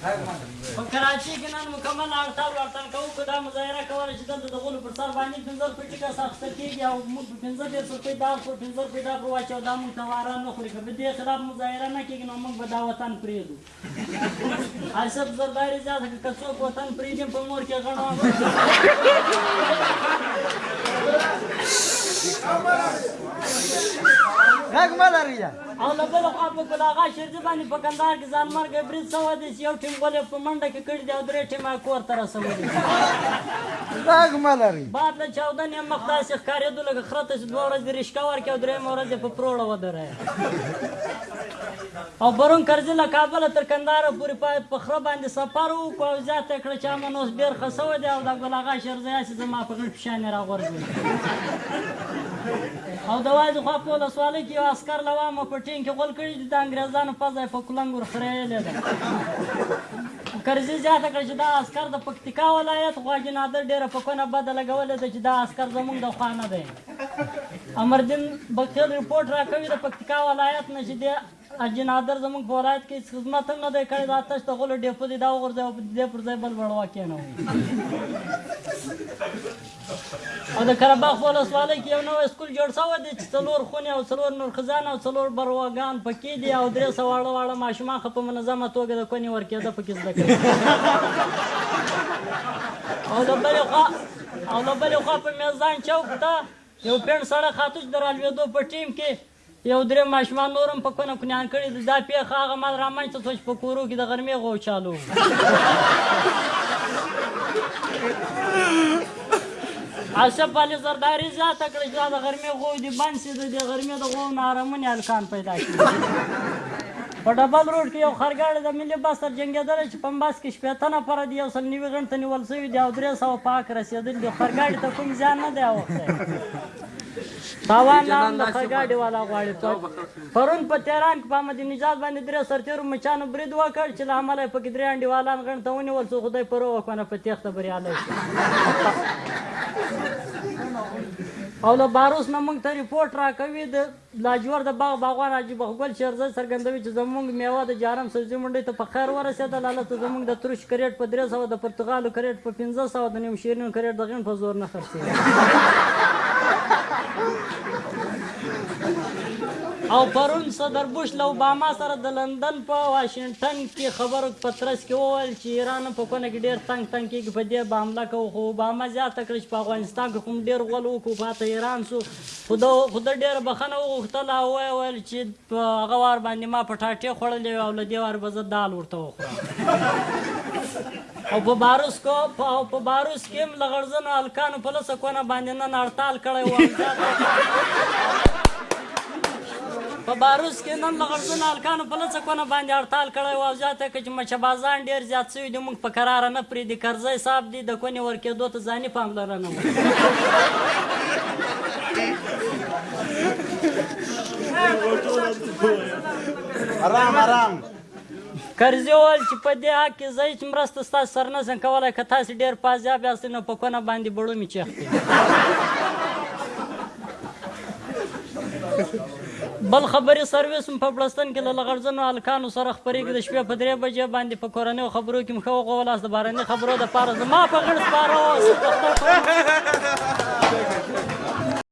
په کراچۍ کې نن مکمل اړتاو لړتن کوو که دا مظاهره کوله چې دلته د غولو پر سر باندې پنځه روپۍ ټیکس اخیستل کېږي او موږ په پنځه دېرش روپۍ دا خو پنځه روپۍ دا پر واچو دا موږ ته واره نه خوري که په دې خلاف مظاهره نه کېږي نو موږ به دا وطن پرېږدو اشرف زرداري زیاته کړه که څوک وطن پرېږدي په مور کې غڼه غږ مه لرئ او له بل خوا په کل آغا شیرزي باندې په کندهار کې ځانمرګی برید سوی دی چې یو ټیم غول یې په منډه کې کړي دي او درې ټیمه یې کور ته رسولي دي غږ مه لرئ بعد له چاودنې یې مخ داسې ښکارېدو لکه خره ته چې دوه ورځې رشکه ورکړي او درېیمه ورځ یې په پروړه ودروي او برون کرزي له کابله تر کندهاره پورې باید په خره باندې سفر وکړو او زیاته یې کړه چې امن اوس ډېر ښه سوی دی او د ګل اغا شیرزی هسې زما په غېږ کښې شانې راغورځوي او د وازي خوا په ولسوالۍ کې یو عسکر له وامه په ټېنګ کې غول کړي چې د انګرېزانو پزه یې په کلنګ ور خرېیلې ده. کرزي زیاته کړه چې دا عسکر د پکتیکا ولایت غواګي نادر ډېره په کونه بده لګولې ده چې دا عسکر زموږ د خوا نه دی. امردین بکتیل رپورټ راکوي د پکتیکا ولایت نه چې دې حاجي نادر زموږ په ولایت کې هیڅ خدمت هم نه دی کړی دا تش د غولو ډیپو دی دا وغورځوي او د دې پر ځای بل وړوا کینوي او د قره باغ په ولسوالۍ کې یو نوی سکول جوړ شوی دی چې څلور خونې او څلور نورخزان او څلور برواګان پکې دي او درې سوه واړه واړه ماشومان ښه په منظمه توګه د کونې ورکېده پکې زده کوي او له بلې خوا او له بلې خوا په میزان چوک ته یو پېڼ سړی خاتوش د رالوېدو په ټیم کې یو درې ماشومان نور هم په کونه کنیان کړي دي دا پیښه هغه مهال رامنځته شوه چې په کورو کې د غرمې غو چالو اشرف علي زرداري زیاته کړه چې دا د غرمې غو دي بند سي د دې غرمې د غو نه ارامونې هلکان پیدا شي په ډبل روډ کې یو خرګاړی د ملي بس سره جنګېدلی چې په بس کې شپېته نفره دي یو سل نوي غنټه نیول سوي دي او درې سوه پاک رسېدلي دي خرګاړي ته کوم زیان نه دی اوښتی هوا الله هم د خر ګاډي والا غواړي پرون په تهران کې په احمدي نژاد باندې درې سرتېرو مچانو برید وکړ چې له امله یې پکې درې انډیوالان غڼ ته ونیول څو خدای پرو وکونه په تېښته بریالی شو او له باروس نه موږ ته رپورټ راکوي د لاجور د باغ باغوان حاجي بخګل شیرزی څرګندوي چې زموږ میوه د جارم سبزي منډۍ ته په خیر ورسېده لاله ته زموږ د ترش کریټ په درې سوه د پرتغالو کریټ په پنځه سوه د نیم شیرینو کریټ د غین په زور نه خرڅ او پرون صدر بوش له اوباما سره د لندن په واشنګټن کې خبرو په ترڅ کې وویل چې ایران په کونه کې ډېر تنګ تنګ کېږي په دې به حمله کوو خو اوباما زیاته کړه چې په افغانستان کې کوم ډېر غول وکړو پاته ایران سو خو ده خو ده ډېره بخښنه وغوښتله او ویې ویل چې په هغه وار باندې ما پټاټې خوړلې وې او له دې واره به زه دال ورته وخورم. او په باروس کو او په باروس کې هم له غړزنو هلکانو په لسه کونه باندې نن هړتال کړی و او زیاته په باروس کې نن له غړزنو هلکانو په لڅه کونه باندې هړتال کړی و او زیاته یې کړه چې مچه بازان ډېر زیات شوي دي، موږ په کراره نه پرېږدي، کرزی صاحب دې. د کونې ورکېدو ته ځاني پاملرنه وکړه ارام ارام کرزي وویل چې په دې حق کې زه هېڅ مرسته ستاسو سره نه شم کولی که تاسې ډېر پازیاب یاستئ نو په کونه باندې بړومې چیښتئ بل خبري سرویس هم په پړستن کې له لغړزنو هلکانو سره خپرېږي د شپې په درې بجې باندې په کورنیو خبرو کې مښه وغولاس د بارني خبرو دپاره زما په غړ سپاره اوس